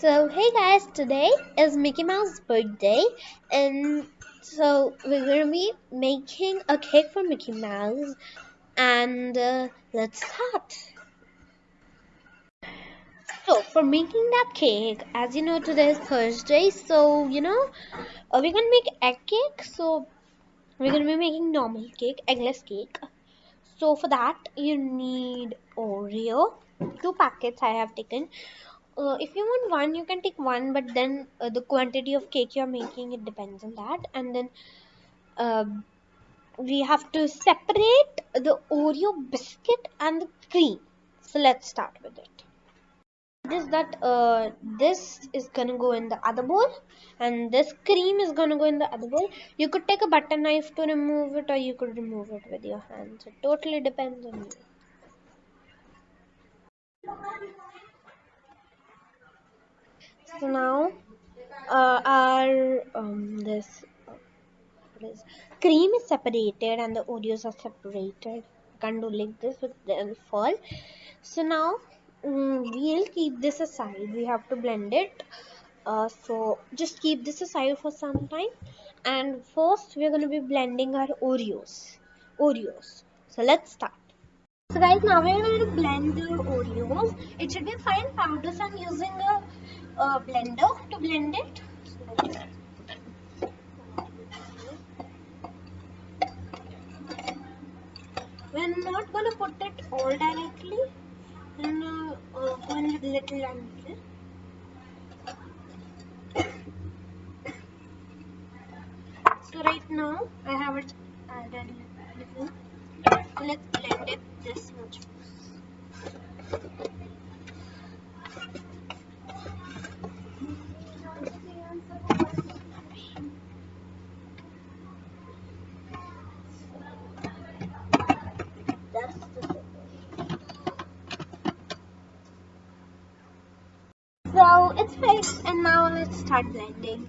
So, hey guys, today is Mickey Mouse's birthday, and so we're gonna be making a cake for Mickey Mouse, and uh, let's start. So, for making that cake, as you know, today is Thursday, so you know, uh, we're gonna make egg cake, so we're gonna be making normal cake, eggless cake. So, for that, you need Oreo, two packets I have taken uh, if you want one you can take one but then uh, the quantity of cake you're making it depends on that. And then uh, we have to separate the oreo biscuit and the cream. So let's start with it. This that uh, this is gonna go in the other bowl and this cream is gonna go in the other bowl. You could take a butter knife to remove it or you could remove it with your hands. It totally depends on you so now uh, our um, this uh, cream is separated and the oreos are separated. Can't do like this with they'll fall so now um, we'll keep this aside. We have to blend it. Uh, so just keep this aside for some time. And first we're going to be blending our oreos. Oreos. So let's start. So guys now we're going to blend the oreos. It should be fine. Powder so i'm using a blender to blend it. We're not gonna put it all directly. We're gonna uh, go in little and little. So right now I have it added little. Let's blend it this much. So it's fixed and now let's start blending.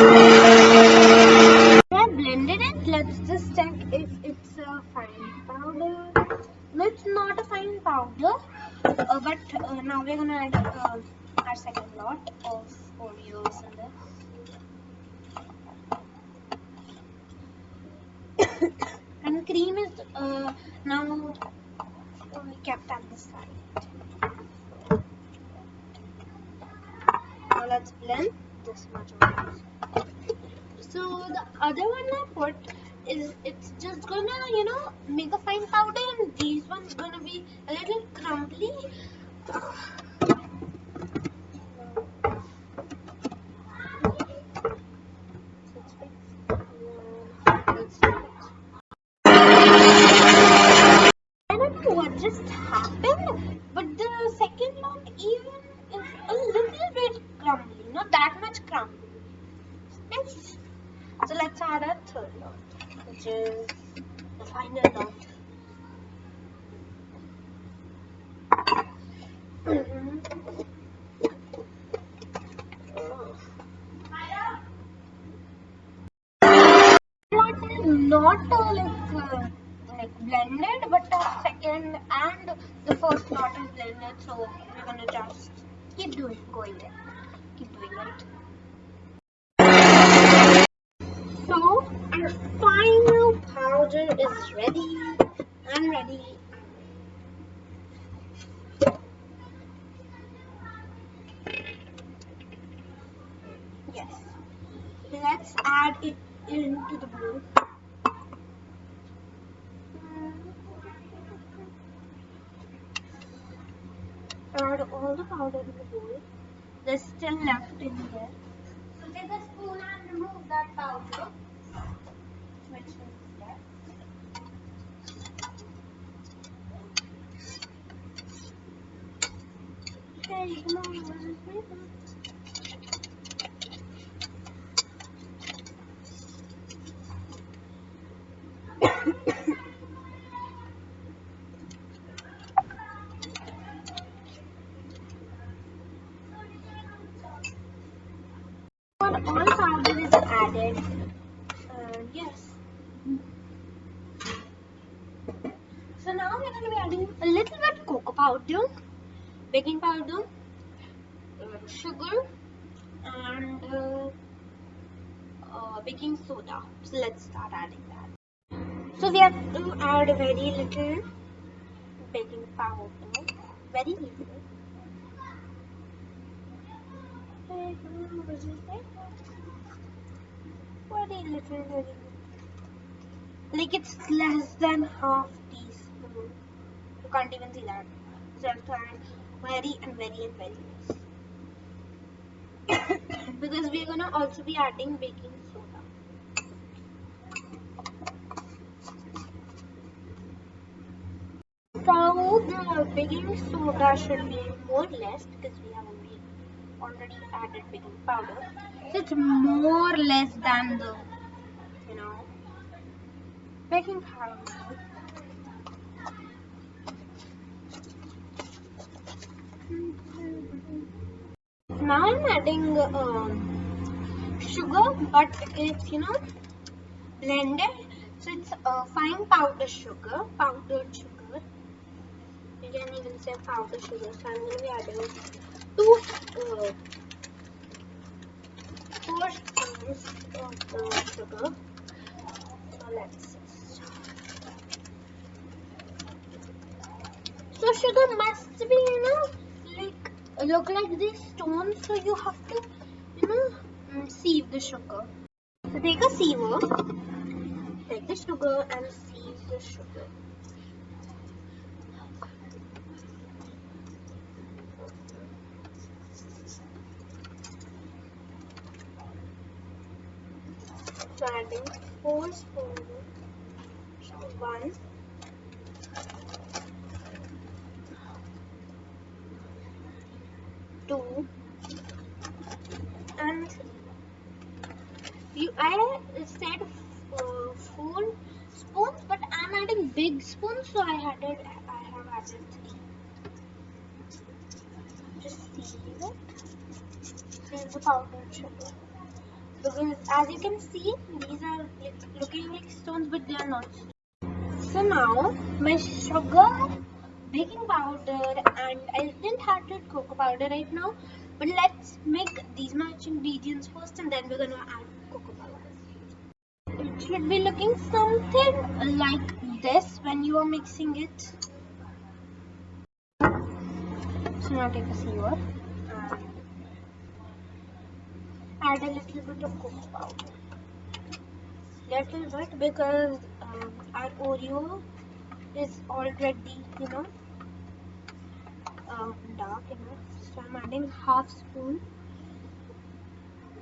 I blended it. Let's just check if it's a fine powder. No, it's not a fine powder. Uh, but uh, now we're gonna add uh, our second lot of Oreos in this. and cream is uh, now kept on the side. Now let's blend this much So the other one I put is it's just gonna you know make a fine powder and these ones gonna be a little crumbly. So we're gonna just keep doing, going there, keep doing it. So our final powder is ready. I'm ready. Yes. Let's add it into the bowl. Add all the powder in the bowl. There's still left in there. So take a spoon and remove that powder. Which is left. Okay, come on, where's this paper? all powder is added. Uh, yes. So now we're going to be adding a little bit cocoa powder, baking powder, uh, sugar and uh, uh, baking soda. So let's start adding that. So we have to add very little baking powder, very little. Very little, very. Like it's less than half teaspoon. You can't even see that. To add very and very and very less. because we're gonna also be adding baking soda. So the baking soda should be more or less because we have already already added baking powder. So it's more or less than the you know baking powder. Now I'm adding um, sugar, but it's you know blended, so it's uh, fine powder sugar, powdered sugar. You can even say powder sugar. So I'm gonna be adding two, uh, four spoons of the sugar. So let's So sugar must be, you know, like look like these stones. So you have to, you know, mm, sieve the sugar. So take a sieve, take the sugar and sieve the sugar. standing 4 score 1 not so now my sugar baking powder and I didn't have add cocoa powder right now but let's make these much ingredients first and then we're gonna add cocoa powder. It should be looking something like this when you are mixing it. So now take a sieve and add a little bit of cocoa powder. Little bit because um, our Oreo is already, you know, uh, dark enough. So I'm adding half spoon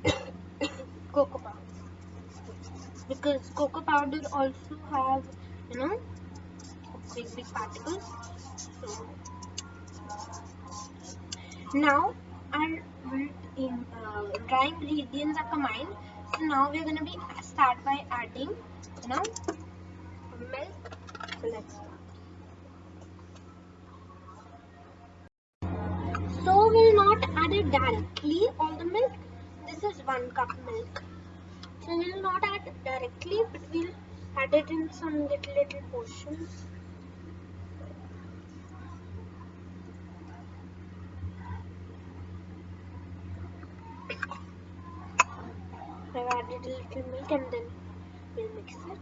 cocoa powder because cocoa powder also have you know big big particles. So now our in, uh, dry ingredients are combined. So now we're gonna be start by adding you know milk. So let's start. So we'll not add it directly all the milk. This is one cup milk. So we'll not add it directly but we'll add it in some little little portions. I've added a little milk and then we'll mix it.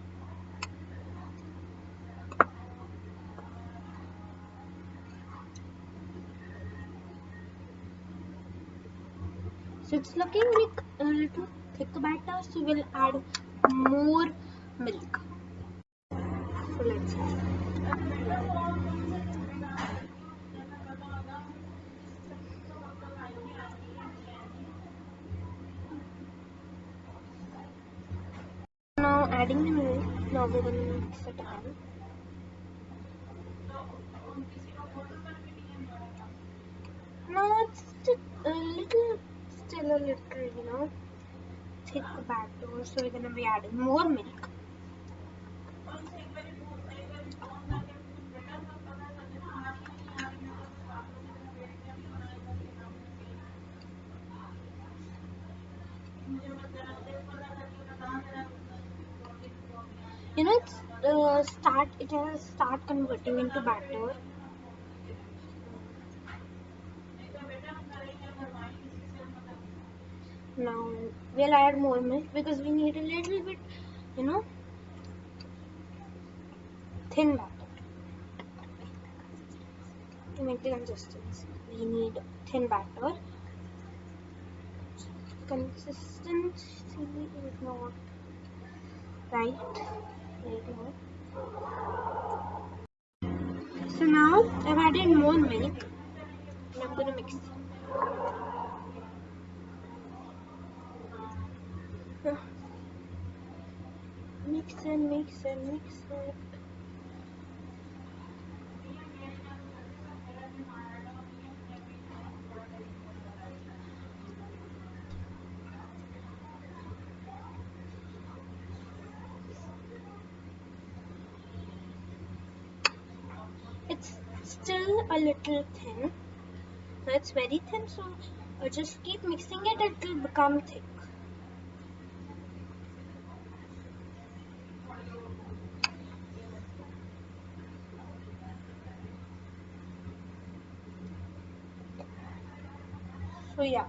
It's looking like a little thick batter, so we'll add more milk. So let's. Now adding the milk, now we're going to mix it again. Now it's a little still a little, you know, thick batter. So we're gonna be adding more milk. You know, it's uh, start. It has start converting into batter. Now we'll add more milk because we need a little bit you know thin batter to make the consistency we need thin batter consistency is not right. Right so now I've added more milk. And I'm gonna mix it mix and mix and mix it. It's still a little thin. It's very thin, so uh, just keep mixing it, it will become thick. So yeah.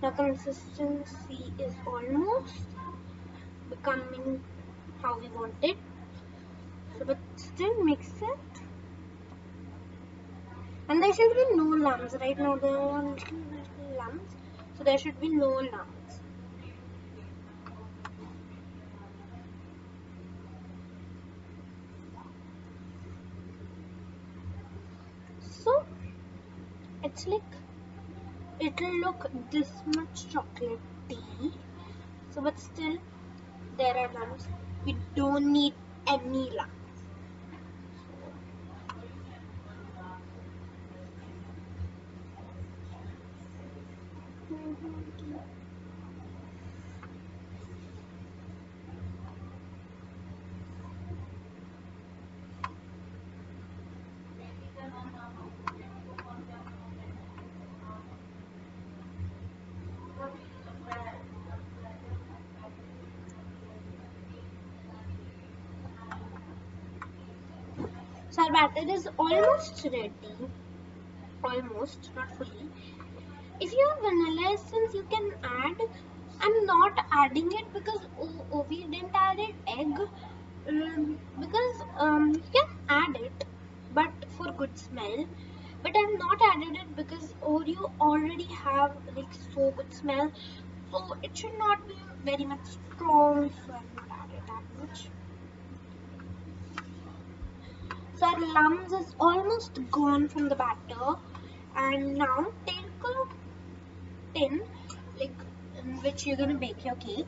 The consistency is almost becoming how we want it so but still mix it. And there should be no lumps right? Now there are little, little lumps. So there should be no lumps. So it's like it'll look this much chocolatey so but still there are lumps we don't need any lumps batter is almost ready. Almost, not fully. If you have vanilla essence, you can add. I'm not adding it because oh, we didn't add it egg. Um, because um, you can add it, but for good smell. But I'm not added it because Oreo already have like so good smell. So it should not be very much strong. So I'm not added that much. Lumps is almost gone from the batter. And now take a tin like in which you're gonna bake your cake.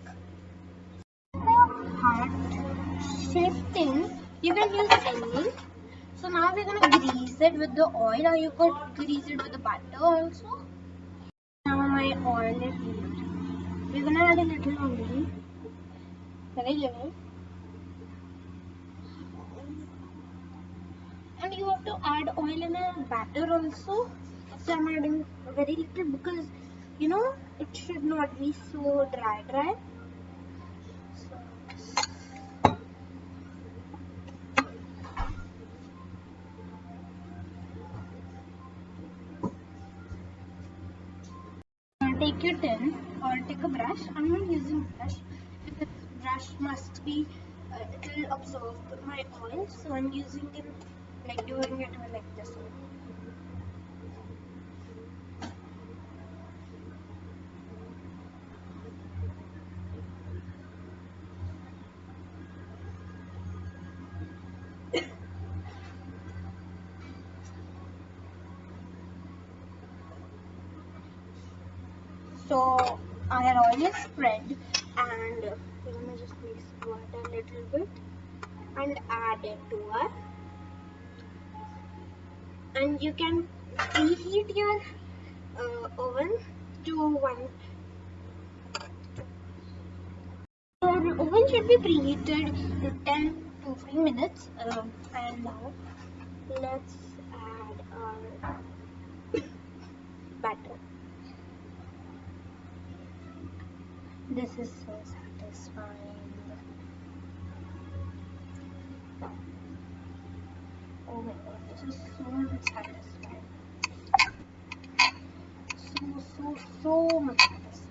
A heart shaped tin. You can use any. So now we're gonna grease it with the oil or you could grease it with the butter also. Now my oil is heated. We're gonna add a little only. Very little. and you have to add oil in a batter also. So i'm adding very little because you know it should not be so dry dry. Take your tin or take a brush. I'm not using brush this brush must be uh, it will absorb my oil. So i'm using it like doing it like this so our oil is spread and we're gonna just mix water a little bit and add it to our you can preheat your uh, oven to one. Your oven should be preheated to 10 to 3 minutes uh, and now let's add our batter. This is so satisfying oh god this so satisfying. So, so, so much satisfying.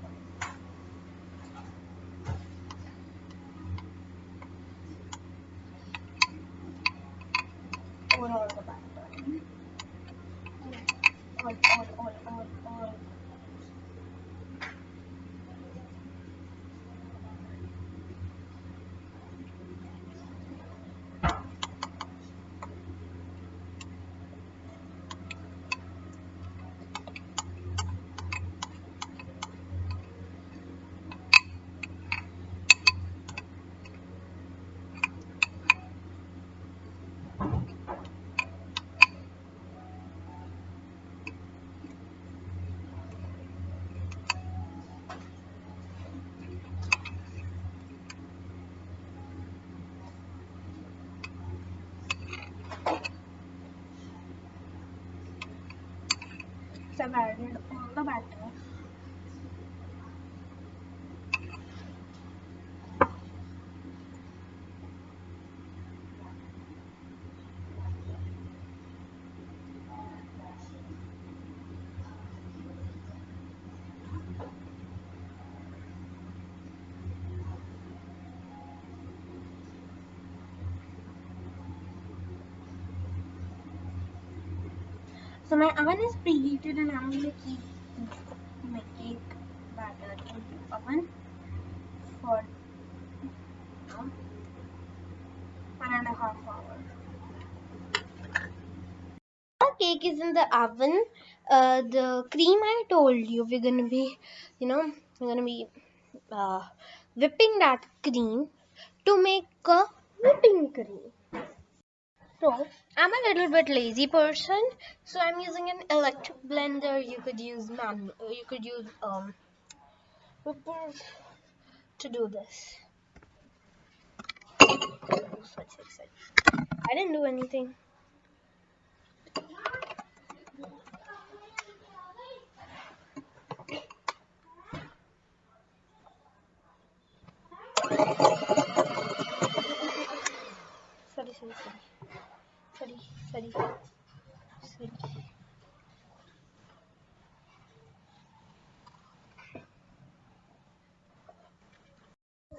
I've added all the batter. So my oven is preheated and I'm gonna keep my cake batter in the oven for you one and a half hour. Our cake is in the oven. Uh, the cream I told you we're gonna be, you know, we're gonna be uh, whipping that cream to make a whipping cream. So I'm a little bit lazy person, so I'm using an electric blender. You could use man, you could use um to do this. I didn't do anything. Sorry, sorry, sorry sorry sorry sorry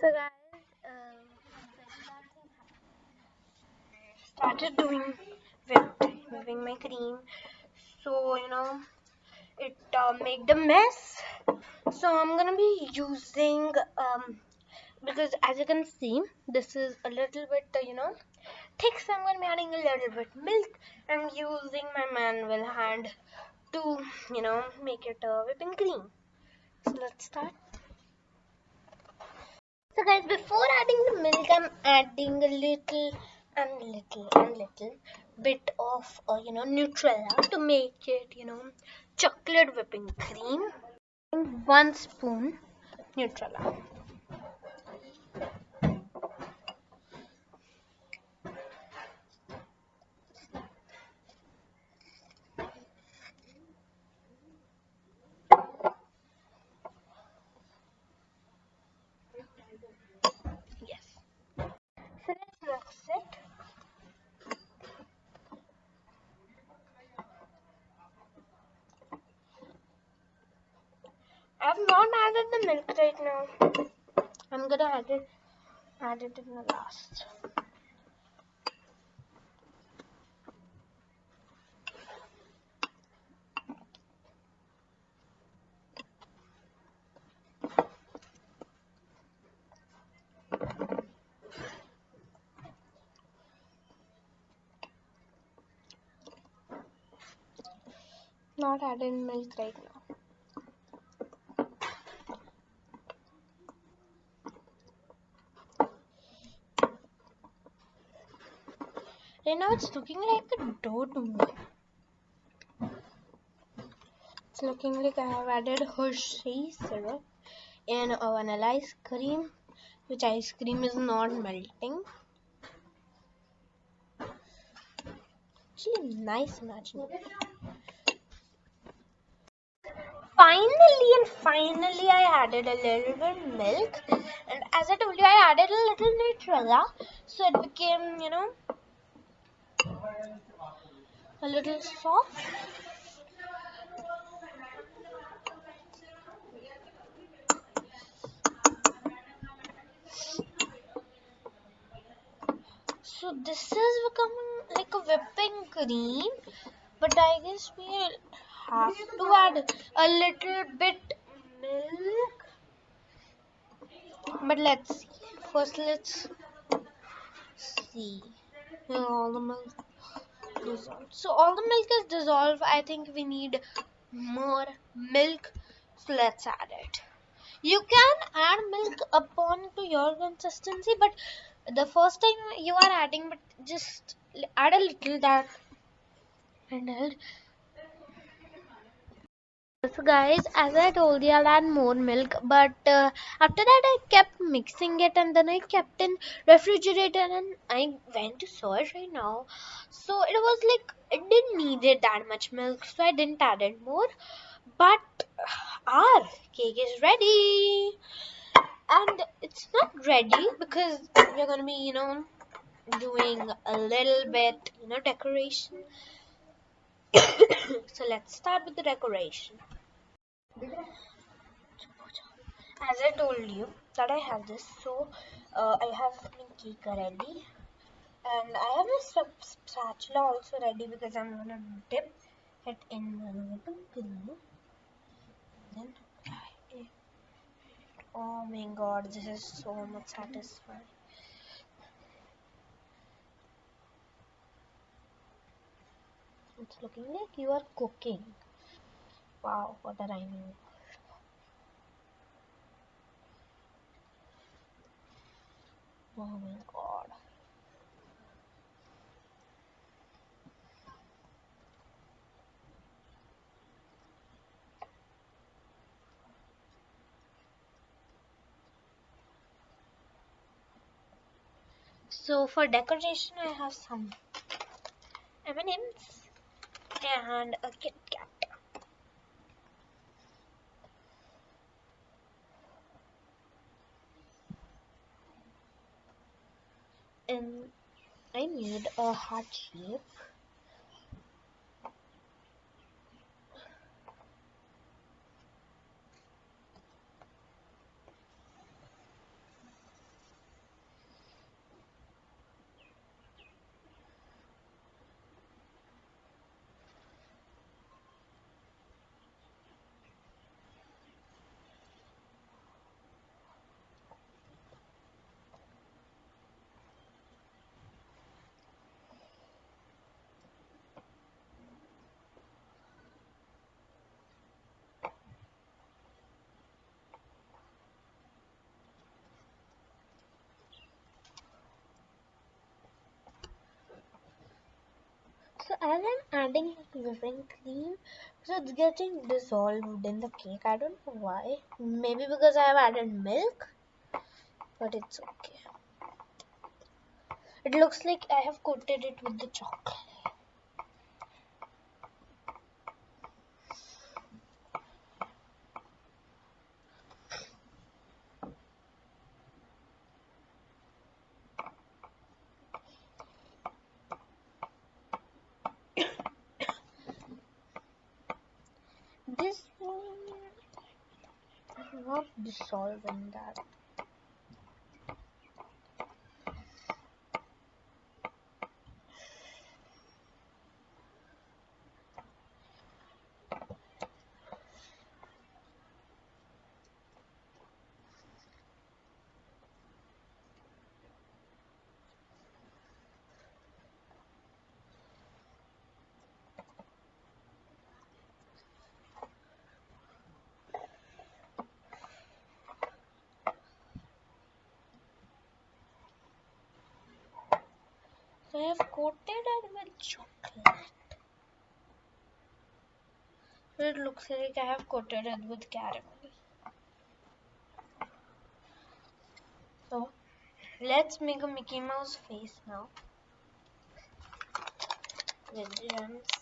so guys um, started doing whipped, whipping my cream. So you know it uh, made the mess. So I'm gonna be using um, because as you can see this is a little bit uh, you know thick so I'm going to be adding a little bit milk I'm using my manual hand to you know make it a whipping cream. So let's start. So guys before adding the milk I'm adding a little and little and little bit of uh, you know Nutella to make it you know chocolate whipping cream. And one spoon Nutella I've not added the milk right now. I'm gonna add it add it in the last. Not adding milk right now. Right now it's looking like a dough to me. It's looking like I have added Hershey syrup in a vanilla ice cream, which ice cream is not melting. Actually, nice matching. Finally and finally, I added a little bit milk, and as I told you, I added a little Nutella, so it became, you know, a little soft. So this is becoming like a whipping cream, but I guess we'll have to add a little bit milk. But let's see. First, let's see. all the milk So all the milk is dissolved. I think we need more milk. So let's add it. You can add milk upon to your consistency, but the first time you are adding, but just add a little that and guys, as I told you, I'll add more milk, but uh, after that I kept mixing it and then I kept in refrigerator and I went to search right now. So it was like it didn't needed that much milk, so I didn't add it more. But our cake is ready, and it's not ready because we're gonna be, you know, doing a little bit, you know, decoration. so let's start with the decoration. As I told you that I have this, so uh, I have my cake ready, and I have my spatula also ready because I'm gonna dip it in the glue. Then Oh my god, this is so much satisfying. It's looking like you are cooking. Wow, what a rhyming. Oh my god. So for decoration I have some M&M's and a Kit Kat. And I made a heart shape as I'm adding whipping cream, so it's getting dissolved in the cake. I don't know why. Maybe because I have added milk, but it's okay. It looks like I have coated it with the chocolate. this one in that I have coated it with chocolate. It looks like I have coated it with caramel. So let's make a Mickey Mouse face now. With gems.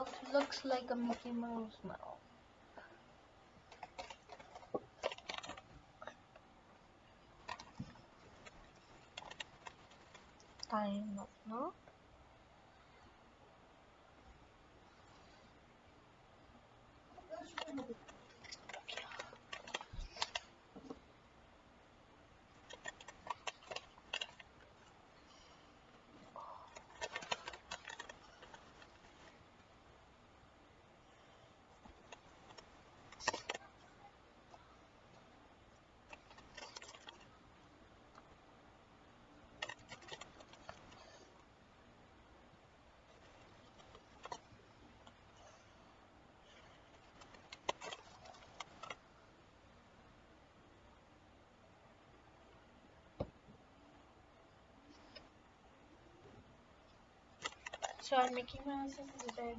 Mouth looks like a Mickey Mouse mouth. Time of no. So our Mickey Mouse is ready.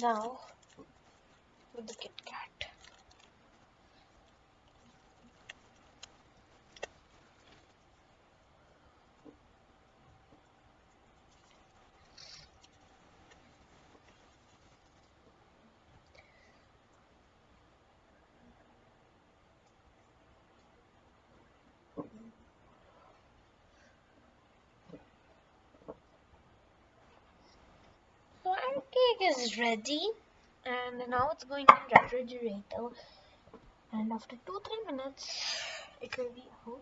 Now with the Kit Kat. So is ready and now it's going in refrigerator. And after 2-3 minutes it will be out.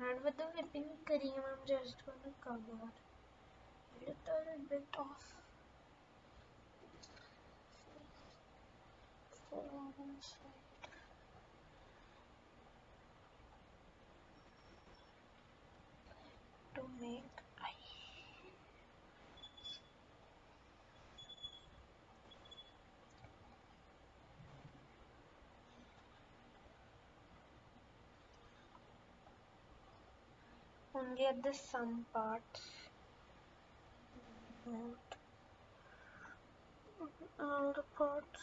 And with the whipping cream I'm just gonna cover a little bit of to make only at the some parts not all the parts.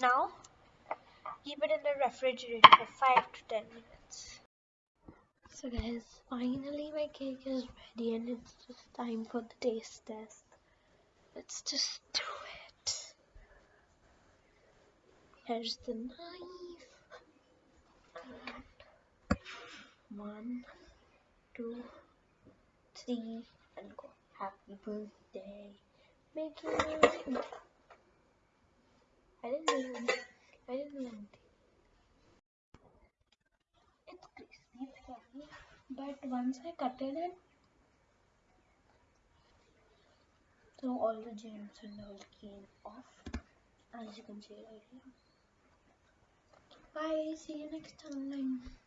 Now keep it in the refrigerator for 5 to 10 minutes. So guys finally my cake is ready and it's just time for the taste test. Let's just do it. Here's the knife one, two, three, and go. Happy birthday, Mickey. I didn't do anything. I didn't do anything. It's crispy, but once I cut it, so all the gems and all came off, as you can see right here. Bye. See you next time.